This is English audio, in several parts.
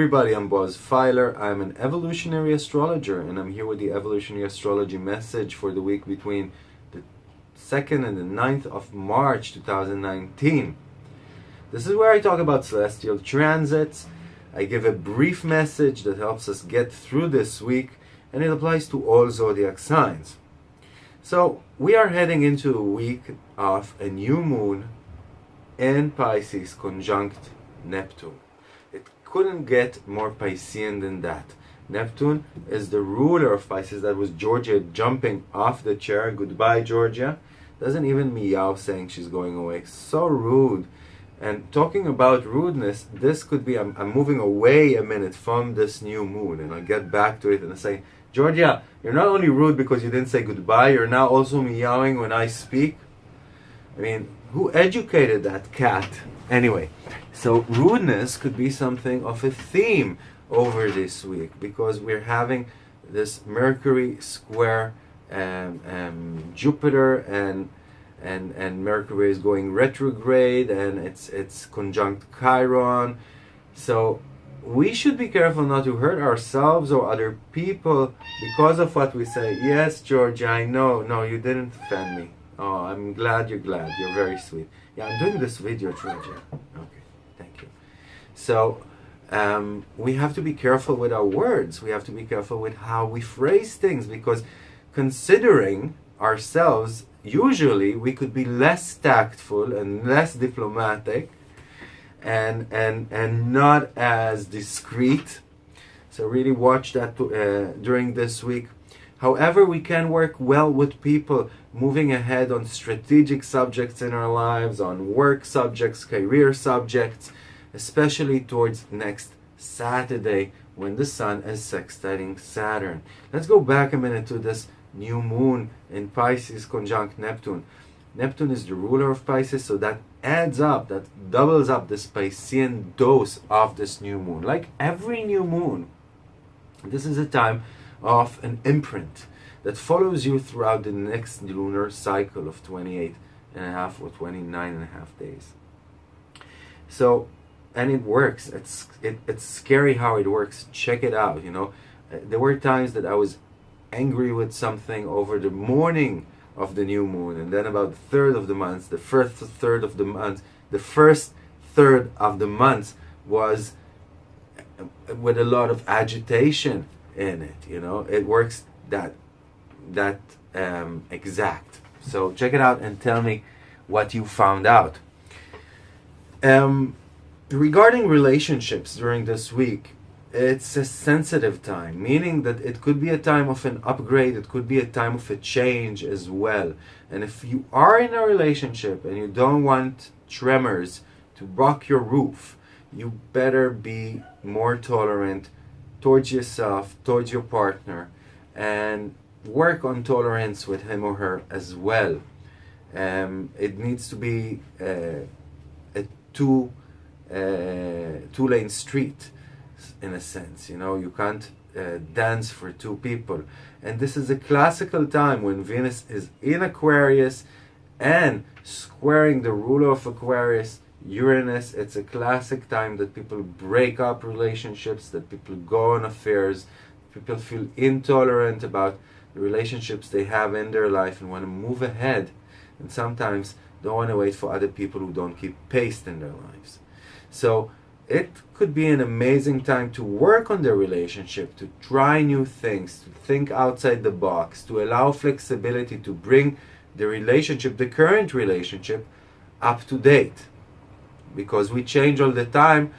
Everybody, I'm Boaz Fyler. I'm an evolutionary astrologer and I'm here with the evolutionary astrology message for the week between the 2nd and the 9th of March 2019. This is where I talk about celestial transits. I give a brief message that helps us get through this week and it applies to all zodiac signs. So, we are heading into a week of a new moon and Pisces conjunct Neptune couldn't get more Piscean than that. Neptune is the ruler of Pisces. That was Georgia jumping off the chair. Goodbye, Georgia. Doesn't even meow saying she's going away. So rude. And talking about rudeness, this could be, I'm, I'm moving away a minute from this new moon and I'll get back to it and I say, Georgia, you're not only rude because you didn't say goodbye, you're now also meowing when I speak. I mean, who educated that cat? Anyway, so rudeness could be something of a theme over this week because we're having this Mercury square um, um, Jupiter and and and Mercury is going retrograde and it's it's conjunct Chiron. So we should be careful not to hurt ourselves or other people because of what we say. Yes, Georgia, I know. No, you didn't offend me. Oh, I'm glad you're glad. You're very sweet. Yeah, I'm doing this video, Georgia. Okay, thank you. So, um, we have to be careful with our words. We have to be careful with how we phrase things because considering ourselves, usually we could be less tactful and less diplomatic and, and, and not as discreet. So really watch that uh, during this week. However, we can work well with people moving ahead on strategic subjects in our lives, on work subjects, career subjects, especially towards next Saturday when the Sun is sextiling Saturn. Let's go back a minute to this new moon in Pisces conjunct Neptune. Neptune is the ruler of Pisces, so that adds up, that doubles up the Piscean dose of this new moon. Like every new moon, this is a time of an imprint that follows you throughout the next lunar cycle of 28 and a half or 29 and a half days. So, and it works. It's it, it's scary how it works. Check it out. You know, uh, there were times that I was angry with something over the morning of the new moon, and then about the third of the month, the first third of the month, the first third of the month was uh, with a lot of agitation in it you know? It works that that um, exact. So check it out and tell me what you found out. Um, regarding relationships during this week it's a sensitive time meaning that it could be a time of an upgrade it could be a time of a change as well. And if you are in a relationship and you don't want tremors to rock your roof you better be more tolerant towards yourself, towards your partner, and work on tolerance with him or her as well. Um, it needs to be uh, a two uh, two lane street in a sense. You know, you can't uh, dance for two people, and this is a classical time when Venus is in Aquarius and squaring the ruler of Aquarius Uranus, it's a classic time that people break up relationships, that people go on affairs, people feel intolerant about the relationships they have in their life and want to move ahead, and sometimes don't want to wait for other people who don't keep pace in their lives. So it could be an amazing time to work on their relationship, to try new things, to think outside the box, to allow flexibility to bring the relationship, the current relationship, up to date because we change all the time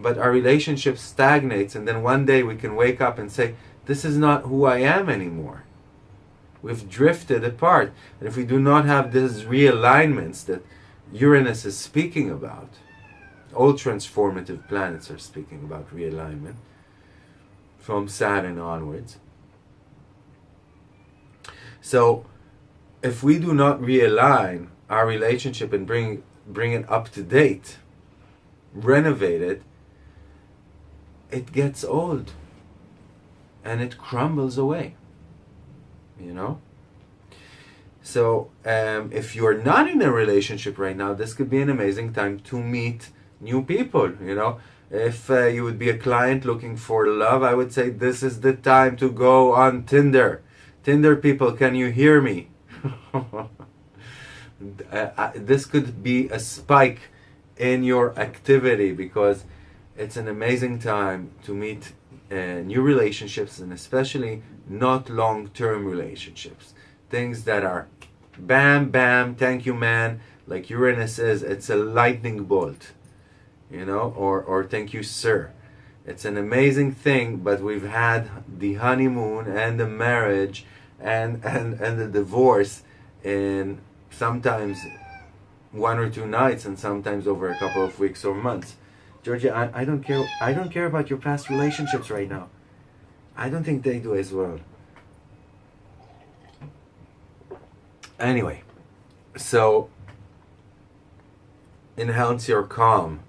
but our relationship stagnates and then one day we can wake up and say this is not who i am anymore. We've drifted apart. And if we do not have these realignments that uranus is speaking about all transformative planets are speaking about realignment from saturn onwards. So if we do not realign our relationship and bring bring it up to date, renovate it, it gets old and it crumbles away. You know? So, um, if you're not in a relationship right now, this could be an amazing time to meet new people. You know, If uh, you would be a client looking for love, I would say this is the time to go on Tinder. Tinder people, can you hear me? uh, this could be a spike in your activity because it's an amazing time to meet uh, new relationships and especially not long-term relationships. Things that are bam bam thank you man like uranus says it's a lightning bolt you know or or thank you sir. It's an amazing thing but we've had the honeymoon and the marriage and and and the divorce in sometimes one or two nights and sometimes over a couple of weeks or months. Georgia I, I don't care i don't care about your past relationships right now. I don't think they do as well. Anyway so enhance your calm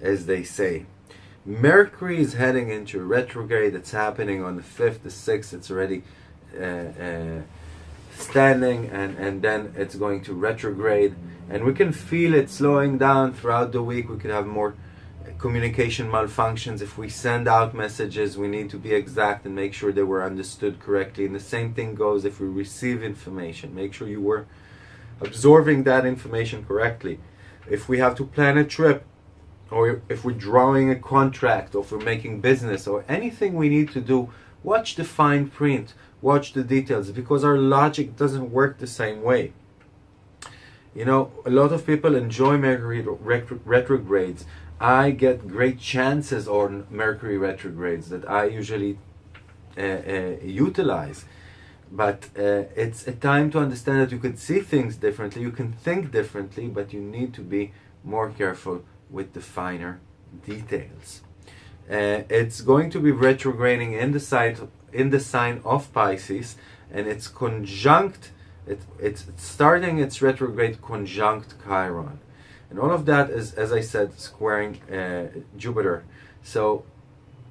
as they say. Mercury is heading into retrograde. It's happening on the 5th the 6th it's already uh, uh, standing and, and then it's going to retrograde. And we can feel it slowing down throughout the week. We could have more communication malfunctions. If we send out messages we need to be exact and make sure they were understood correctly. And the same thing goes if we receive information. Make sure you were absorbing that information correctly. If we have to plan a trip or if we're drawing a contract or if we're making business or anything we need to do watch the fine print watch the details because our logic doesn't work the same way. You know, a lot of people enjoy Mercury retrogrades. I get great chances on Mercury retrogrades that I usually uh, uh, utilize. But uh, it's a time to understand that you can see things differently, you can think differently, but you need to be more careful with the finer details. Uh, it's going to be retrograding in the site in the sign of Pisces and it's conjunct it, it's starting its retrograde conjunct Chiron. And all of that is as I said squaring uh, Jupiter. So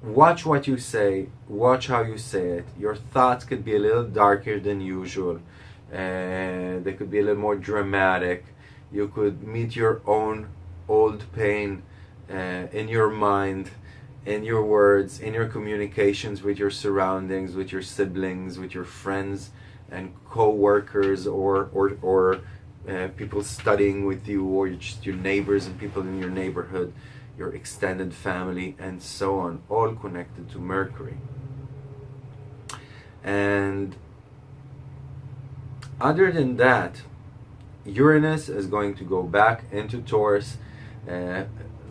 watch what you say watch how you say it. Your thoughts could be a little darker than usual uh, they could be a little more dramatic. You could meet your own old pain uh, in your mind in your words, in your communications with your surroundings, with your siblings, with your friends and co-workers or, or, or uh, people studying with you or just your neighbors and people in your neighborhood, your extended family and so on, all connected to Mercury. And other than that, Uranus is going to go back into Taurus, uh,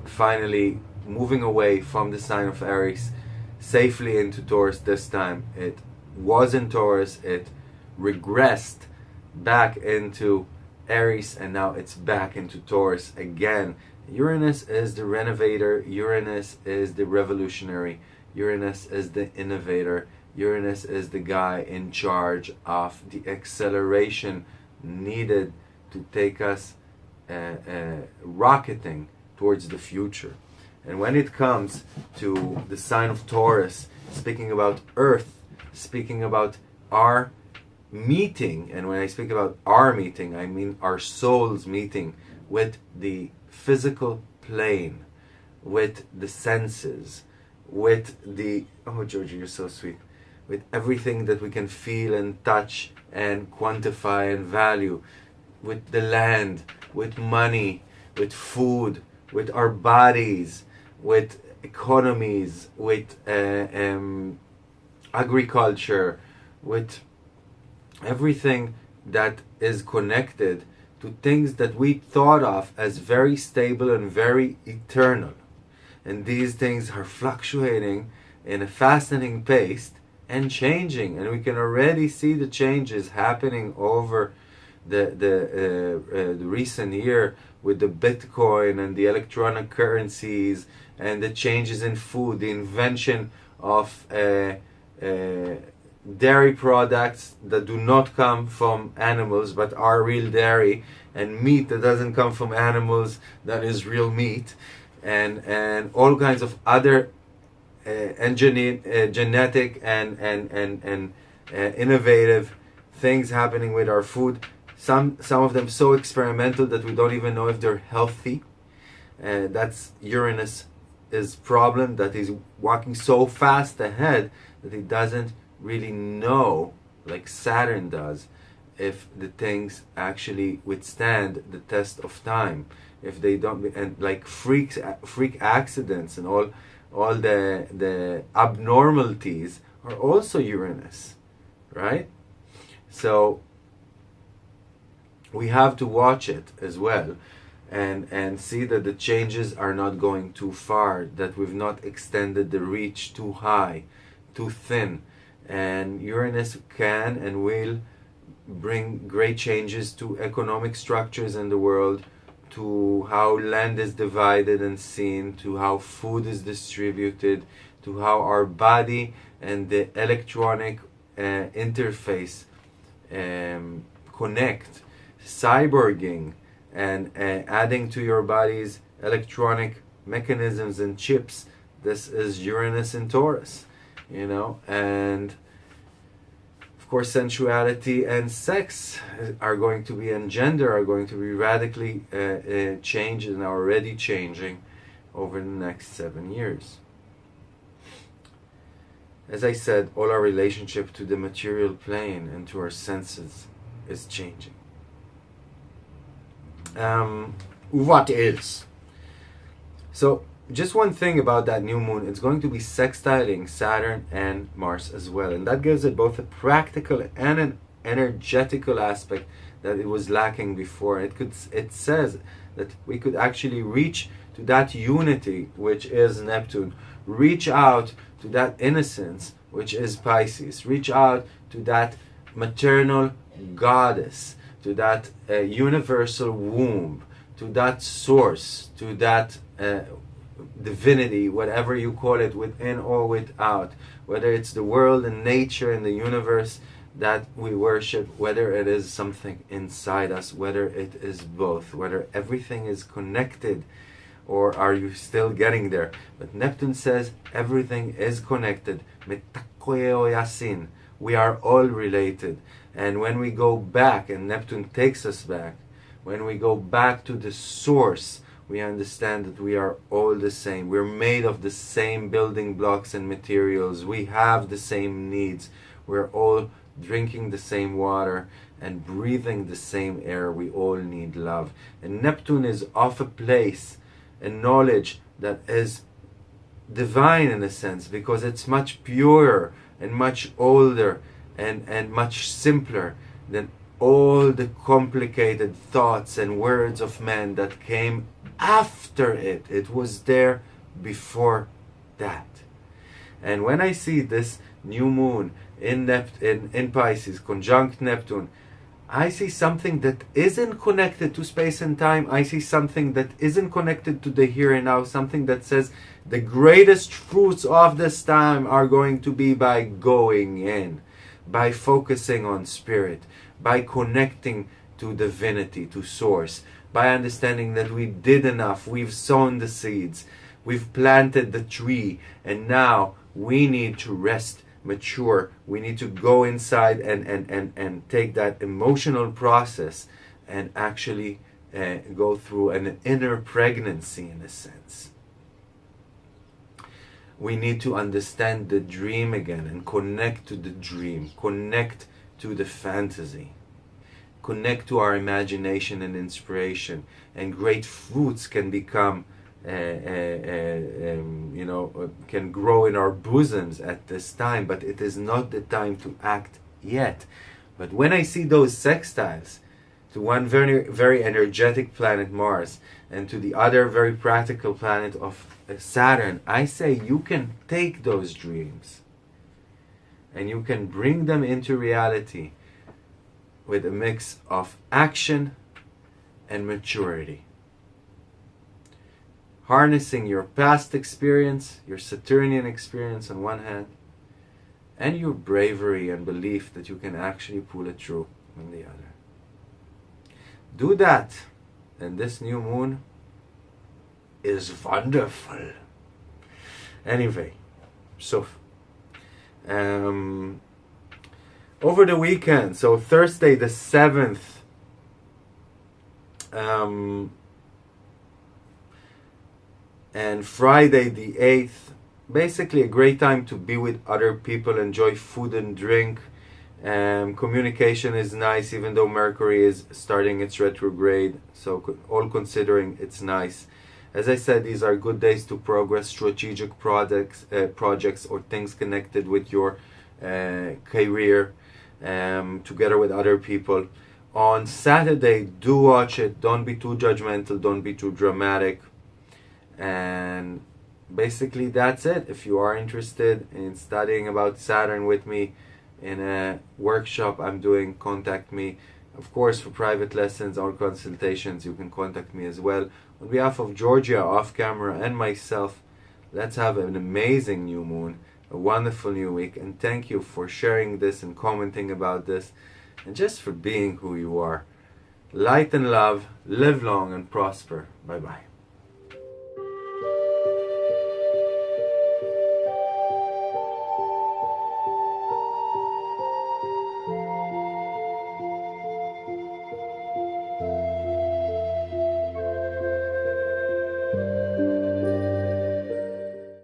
finally moving away from the sign of Aries safely into Taurus this time. It was in Taurus, it regressed back into Aries, and now it's back into Taurus again. Uranus is the renovator, Uranus is the revolutionary, Uranus is the innovator, Uranus is the guy in charge of the acceleration needed to take us uh, uh, rocketing towards the future. And when it comes to the sign of Taurus, speaking about Earth, speaking about our meeting, and when I speak about our meeting, I mean our souls meeting with the physical plane, with the senses, with the, oh Georgie, you're so sweet, with everything that we can feel and touch and quantify and value, with the land, with money, with food, with our bodies, with economies, with uh, um, agriculture, with everything that is connected to things that we thought of as very stable and very eternal. And these things are fluctuating in a fascinating pace and changing. And we can already see the changes happening over the, the, uh, uh, the recent year with the Bitcoin and the electronic currencies and the changes in food, the invention of uh, uh, dairy products that do not come from animals but are real dairy and meat that doesn't come from animals that is real meat and and all kinds of other uh, engineer, uh, genetic and and and and uh, innovative things happening with our food some some of them so experimental that we don't even know if they're healthy uh, that's Uranus his problem that he's walking so fast ahead that he doesn't really know, like Saturn does, if the things actually withstand the test of time. If they don't, and like freaks, freak accidents and all, all the the abnormalities are also Uranus, right? So we have to watch it as well and and see that the changes are not going too far that we've not extended the reach too high too thin. And uranus can and will bring great changes to economic structures in the world to how land is divided and seen to how food is distributed to how our body and the electronic uh, interface um, connect cyborging and uh, adding to your body's electronic mechanisms and chips. This is uranus in taurus you know and of course sensuality and sex are going to be and gender are going to be radically uh, uh, changed and are already changing over the next seven years. As i said all our relationship to the material plane and to our senses is changing um, what else? So, just one thing about that new moon, it's going to be sextiling Saturn and Mars as well. And that gives it both a practical and an energetical aspect that it was lacking before. It could it says that we could actually reach to that unity which is Neptune, reach out to that innocence which is Pisces, reach out to that maternal goddess to that uh, universal womb, to that source, to that uh, divinity, whatever you call it, within or without, whether it's the world and nature and the universe that we worship, whether it is something inside us, whether it is both, whether everything is connected or are you still getting there? But Neptune says everything is connected. We are all related. And when we go back, and Neptune takes us back, when we go back to the source, we understand that we are all the same. We're made of the same building blocks and materials. We have the same needs. We're all drinking the same water and breathing the same air. We all need love. And Neptune is of a place, a knowledge that is divine in a sense because it's much purer and much older and, and much simpler than all the complicated thoughts and words of men that came after it. It was there before that. And when I see this new moon in, Nept- in, in Pisces, conjunct Neptune, I see something that isn't connected to space and time. I see something that isn't connected to the here and now. Something that says the greatest fruits of this time are going to be by going in by focusing on spirit, by connecting to divinity, to source, by understanding that we did enough, we've sown the seeds, we've planted the tree, and now we need to rest, mature. We need to go inside and, and, and, and take that emotional process and actually uh, go through an inner pregnancy in a sense we need to understand the dream again and connect to the dream, connect to the fantasy, connect to our imagination and inspiration, and great fruits can become. Uh, uh, uh, um, you know, uh, can grow in our bosoms at this time, but it is not the time to act yet. But when I see those sextiles to one very, very energetic planet Mars and to the other very practical planet of uh, Saturn, I say you can take those dreams and you can bring them into reality with a mix of action and maturity. Harnessing your past experience, your Saturnian experience on one hand, and your bravery and belief that you can actually pull it through on the other. Do that, and this new moon is wonderful. Anyway, so um, over the weekend, so Thursday the seventh, um, and Friday the 8th. Basically, a great time to be with other people, enjoy food and drink. Um, communication is nice, even though Mercury is starting its retrograde. So, all considering, it's nice. As I said, these are good days to progress strategic projects, uh, projects or things connected with your uh, career, um, together with other people. On Saturday, do watch it. Don't be too judgmental. Don't be too dramatic. And basically, that's it. If you are interested in studying about Saturn with me in a workshop I'm doing, contact me. Of course, for private lessons or consultations, you can contact me as well. On behalf of Georgia, off camera, and myself, let's have an amazing new moon, a wonderful new week, and thank you for sharing this and commenting about this, and just for being who you are. Light and love, live long and prosper. Bye bye.